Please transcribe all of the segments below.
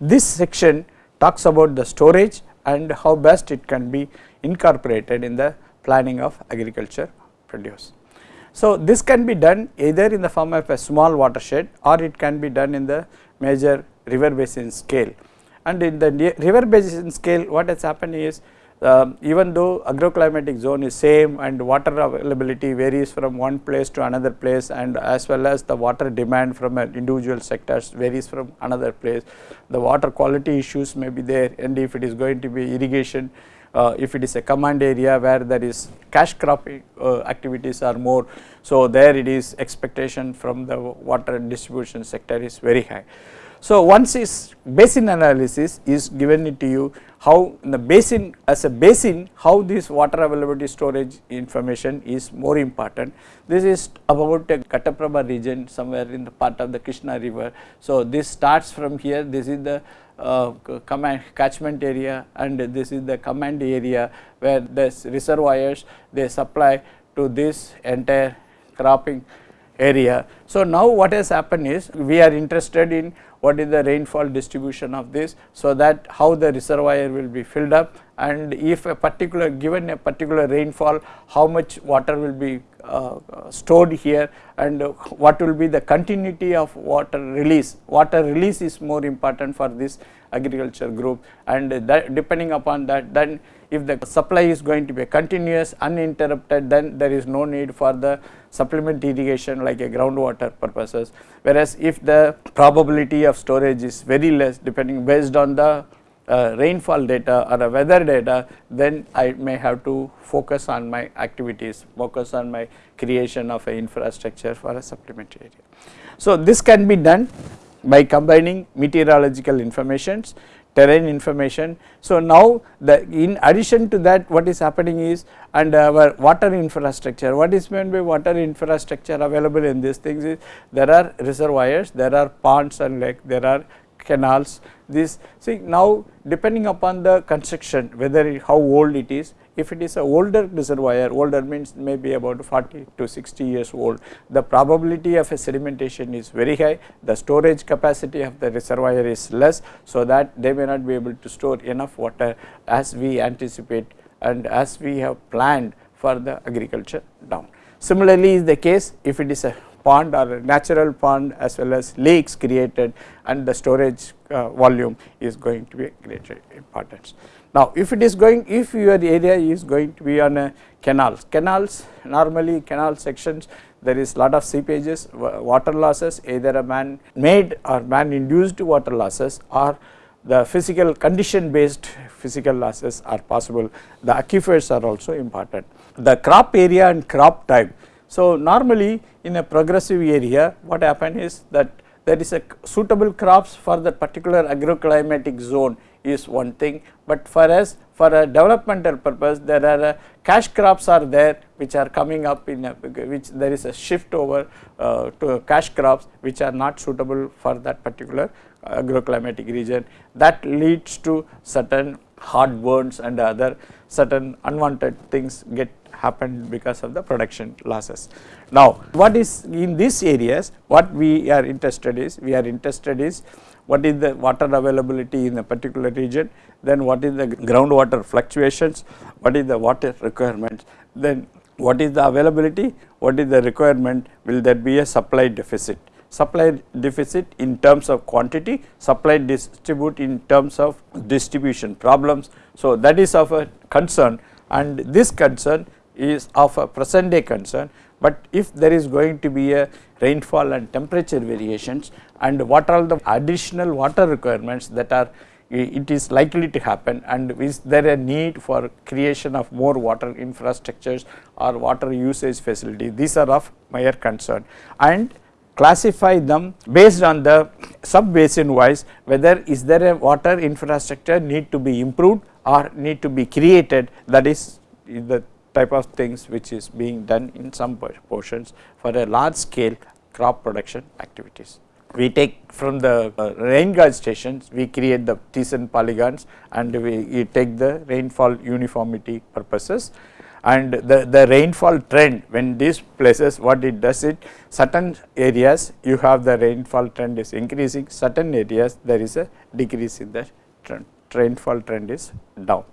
this section talks about the storage and how best it can be incorporated in the planning of agriculture produce. So, this can be done either in the form of a small watershed or it can be done in the major river basin scale and in the river basin scale what has happened is uh, even though agroclimatic zone is same and water availability varies from one place to another place and as well as the water demand from an individual sectors varies from another place. The water quality issues may be there and if it is going to be irrigation, uh, if it is a command area where there is cash crop uh, activities are more. So, there it is expectation from the water distribution sector is very high. So, once is basin analysis is given to you how in the basin as a basin how this water availability storage information is more important. This is about a Ghataprabha region somewhere in the part of the Krishna river. So, this starts from here this is the uh, command catchment area and this is the command area where the reservoirs they supply to this entire cropping area. So, now what has happened is we are interested in what is the rainfall distribution of this. So, that how the reservoir will be filled up and if a particular given a particular rainfall how much water will be Uh, stored here and what will be the continuity of water release. Water release is more important for this agriculture group and depending upon that then if the supply is going to be continuous uninterrupted then there is no need for the supplement irrigation like a groundwater purposes. Whereas, if the probability of storage is very less depending based on the uh, rainfall data or a weather data then I may have to focus on my activities, focus on my creation of a infrastructure for a supplementary area. So, this can be done by combining meteorological informations terrain information. So, now the in addition to that what is happening is and our water infrastructure what is meant by water infrastructure available in these things is there are reservoirs, there are ponds and lake, there are canals this see now depending upon the construction whether it, how old it is if it is a older reservoir, older means maybe about 40 to 60 years old, the probability of a sedimentation is very high, the storage capacity of the reservoir is less. So, that they may not be able to store enough water as we anticipate and as we have planned for the agriculture down. Similarly, is the case if it is a pond or natural pond as well as lakes created and the storage uh, volume is going to be greater importance. Now, if it is going if your area is going to be on a canals, canals normally canal sections there is lot of seepages, water losses either a man made or man induced water losses or the physical condition based physical losses are possible. The aquifers are also important. The crop area and crop type. So, normally in a progressive area what happen is that there is a suitable crops for that particular agroclimatic zone is one thing, but for us for a developmental purpose there are uh, cash crops are there which are coming up in a, which there is a shift over uh, to cash crops which are not suitable for that particular agroclimatic region. That leads to certain hard burns and other certain unwanted things get happened because of the production losses. Now, what is in these areas what we are interested is we are interested is what is the water availability in a particular region, then what is the groundwater fluctuations, what is the water requirements, then what is the availability, what is the requirement, will there be a supply deficit. Supply deficit in terms of quantity, supply distribute in terms of distribution problems. So, that is of a concern and this concern is of a present day concern, but if there is going to be a rainfall and temperature variations and what are the additional water requirements that are it is likely to happen and is there a need for creation of more water infrastructures or water usage facility? These are of my concern. And classify them based on the sub basin wise whether is there a water infrastructure need to be improved or need to be created. That is the type of things which is being done in some portions for a large scale crop production activities. We take from the uh, rain gauge stations, we create the Thiessen polygons and we, we take the rainfall uniformity purposes and the, the rainfall trend when these places what it does it certain areas you have the rainfall trend is increasing certain areas there is a decrease in the trend rainfall trend is down.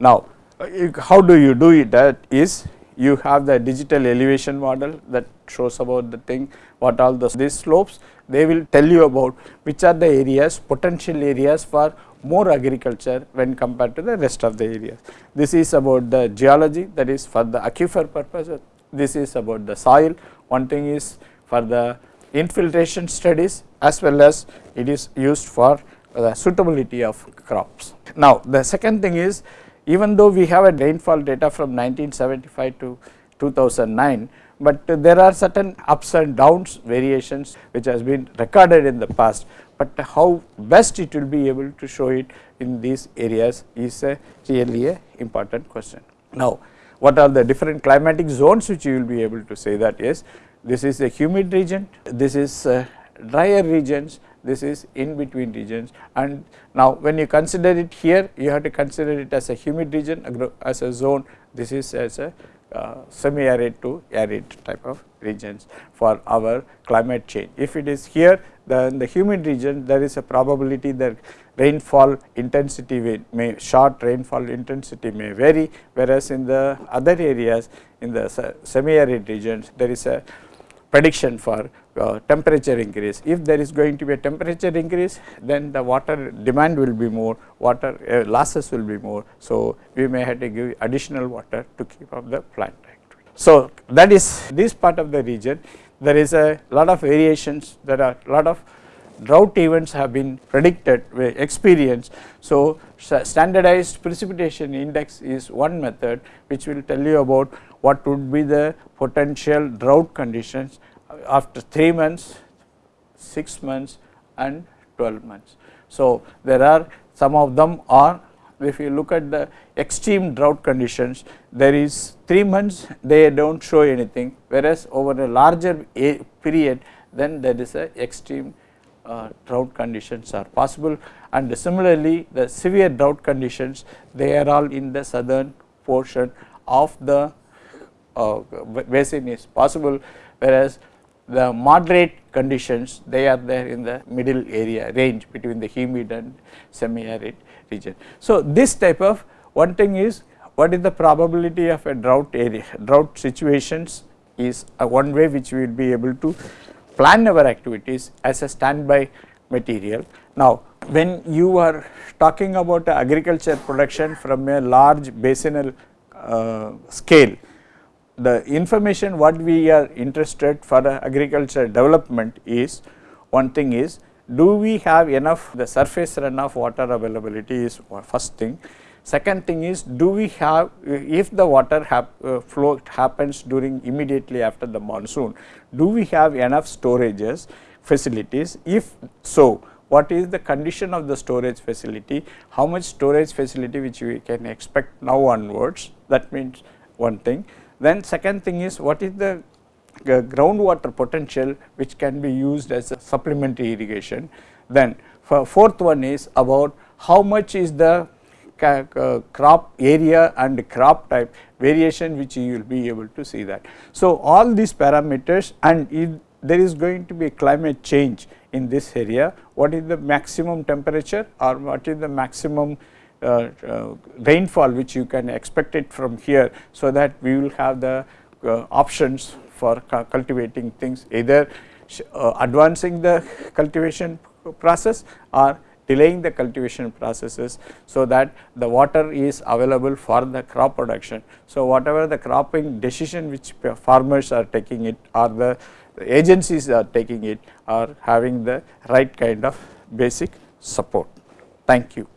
Now, Uh, how do you do it that is you have the digital elevation model that shows about the thing what all the these slopes they will tell you about which are the areas potential areas for more agriculture when compared to the rest of the areas. This is about the geology that is for the aquifer purposes, this is about the soil, one thing is for the infiltration studies as well as it is used for the suitability of crops. Now, the second thing is even though we have a rainfall data from 1975 to 2009, but there are certain ups and downs variations which has been recorded in the past, but how best it will be able to show it in these areas is a really a important question. Now, what are the different climatic zones which you will be able to say that is this is a humid region, this is uh, drier regions, this is in between regions. And now when you consider it here you have to consider it as a humid region as a zone. This is as a uh, semi arid to arid type of regions for our climate change. If it is here then the humid region there is a probability that rainfall intensity may short rainfall intensity may vary. Whereas in the other areas in the semi arid regions there is a prediction for uh, temperature increase. If there is going to be a temperature increase then the water demand will be more, water uh, losses will be more. So, we may have to give additional water to keep up the plant activity. So, that is this part of the region there is a lot of variations there are a lot of drought events have been predicted experienced. So, standardized precipitation index is one method which will tell you about what would be the potential drought conditions after 3 months, 6 months and 12 months. So, there are some of them are if you look at the extreme drought conditions there is 3 months they do not show anything whereas over a larger period then there is a extreme uh, drought conditions are possible and similarly the severe drought conditions they are all in the southern portion of the uh, basin is possible whereas the moderate conditions they are there in the middle area range between the humid and semi arid region. So, this type of one thing is what is the probability of a drought area drought situations is a one way which we will be able to plan our activities as a standby material. Now, when you are talking about agriculture production from a large basinal uh, scale, the information what we are interested for agriculture development is one thing is do we have enough the surface runoff water availability is first thing. Second thing is do we have if the water hap, uh, flow happens during immediately after the monsoon do we have enough storages facilities? If so what is the condition of the storage facility? How much storage facility which we can expect now onwards? That means one thing. Then second thing is what is the groundwater potential which can be used as a supplementary irrigation. Then fourth one is about how much is the crop area and crop type variation which you will be able to see that. So, all these parameters and if there is going to be a climate change in this area, what is the maximum temperature or what is the maximum uh, uh, rainfall which you can expect it from here. So, that we will have the uh, options for cultivating things either advancing the cultivation process or delaying the cultivation processes. So, that the water is available for the crop production. So, whatever the cropping decision which farmers are taking it or the agencies are taking it are having the right kind of basic support. Thank you.